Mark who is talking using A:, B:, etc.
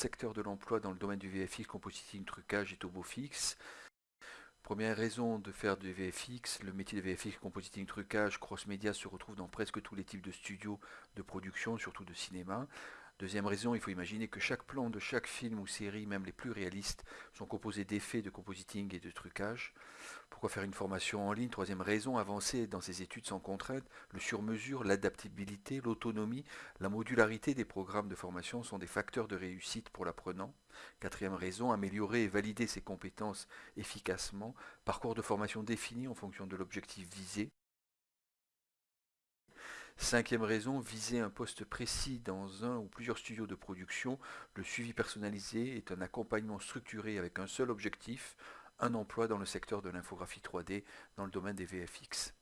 A: secteur de l'emploi dans le domaine du VFX, compositing, trucage et turbofix. Première raison de faire du VFX, le métier de VFX, compositing, trucage, cross-média se retrouve dans presque tous les types de studios de production, surtout de cinéma. Deuxième raison, il faut imaginer que chaque plan de chaque film ou série, même les plus réalistes, sont composés d'effets de compositing et de trucage. Pourquoi faire une formation en ligne Troisième raison, avancer dans ces études sans contrainte, le sur-mesure, l'adaptabilité, l'autonomie, la modularité des programmes de formation sont des facteurs de réussite pour l'apprenant. Quatrième raison, améliorer et valider ses compétences efficacement, parcours de formation défini en fonction de l'objectif visé. Cinquième raison, viser un poste précis dans un ou plusieurs studios de production. Le suivi personnalisé est un accompagnement structuré avec un seul objectif, un emploi dans le secteur de l'infographie 3D dans le domaine des VFX.